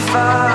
find.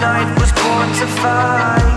Remember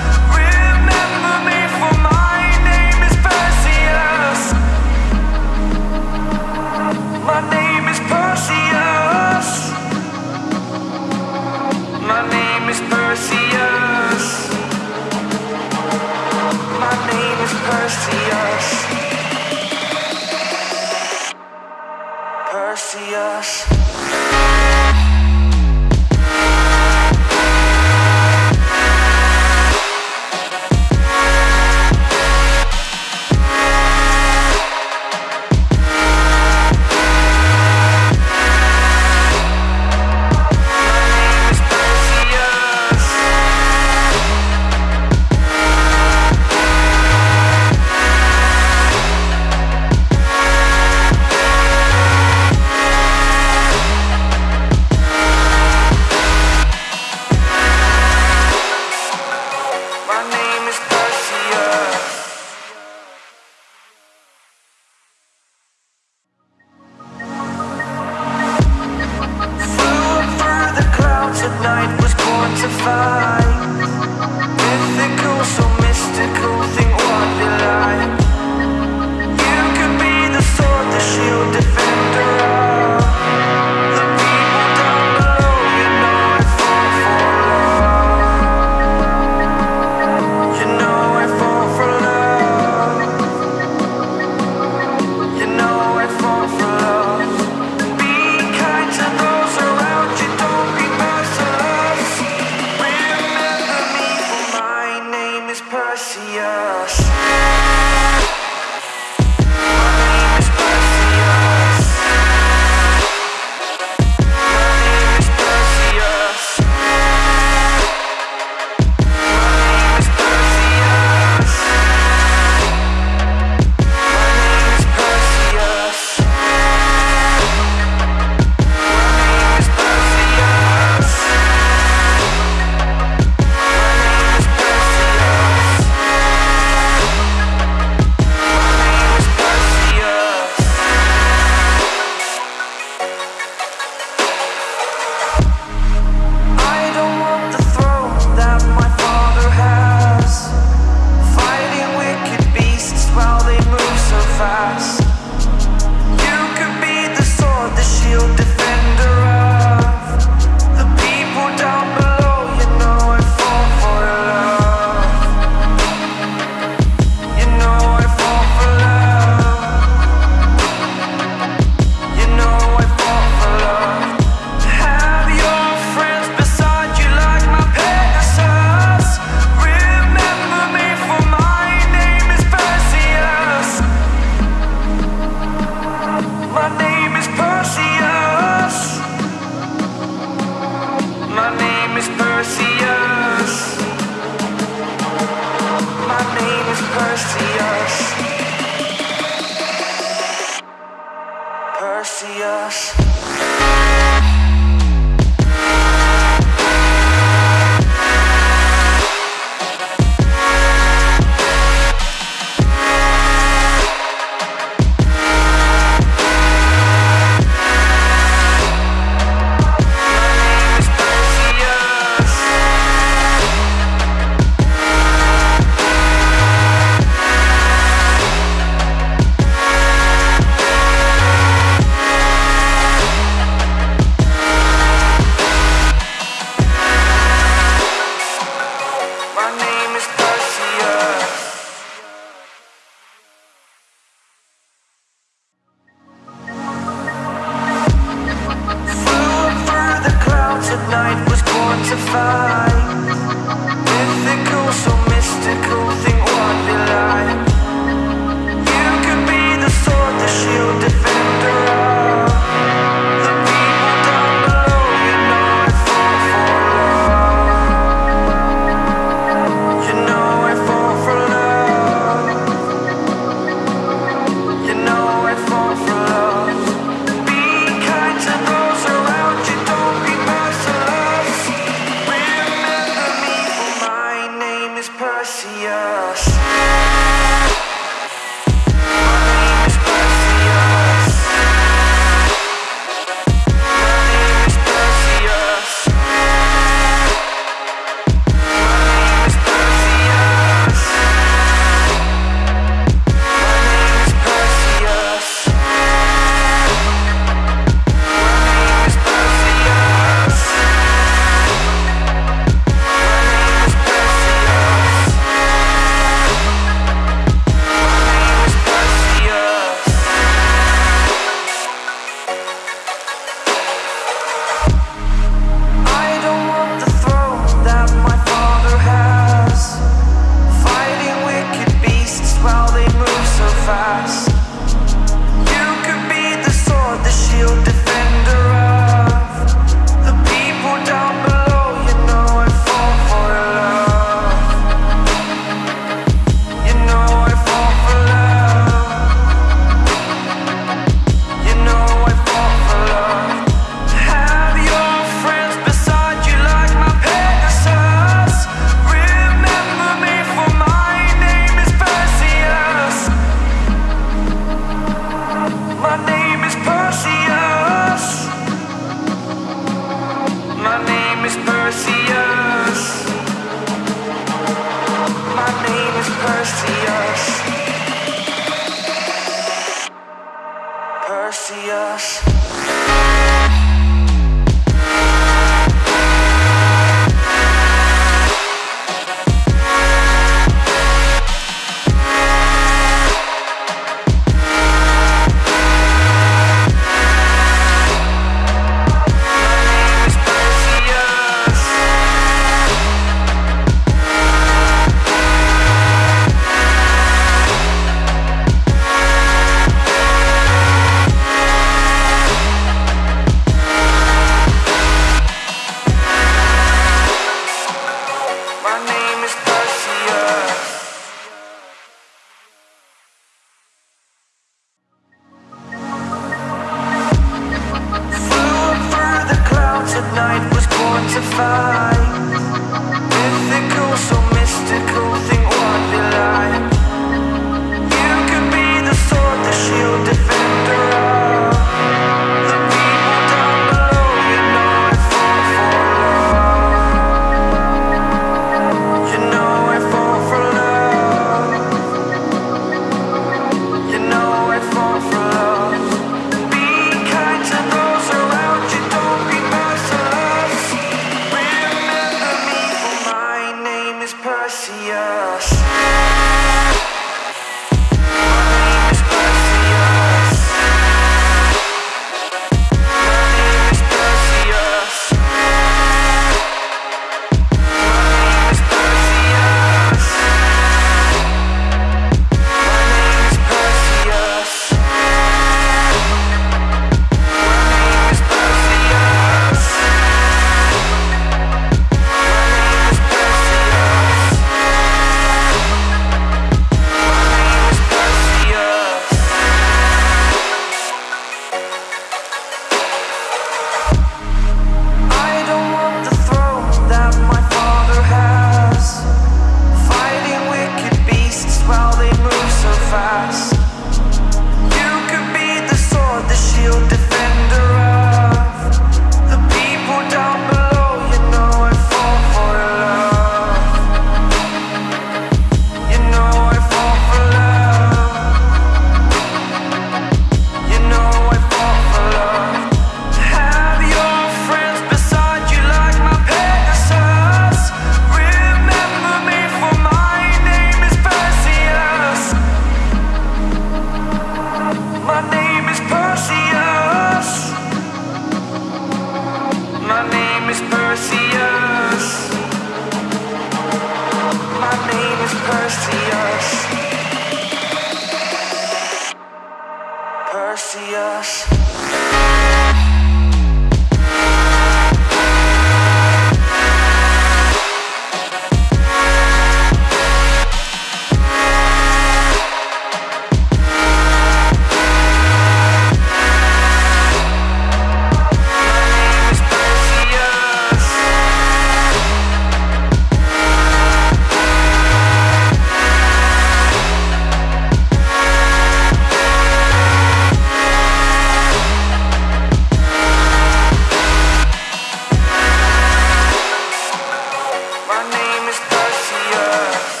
My name is Perseus.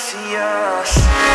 see us.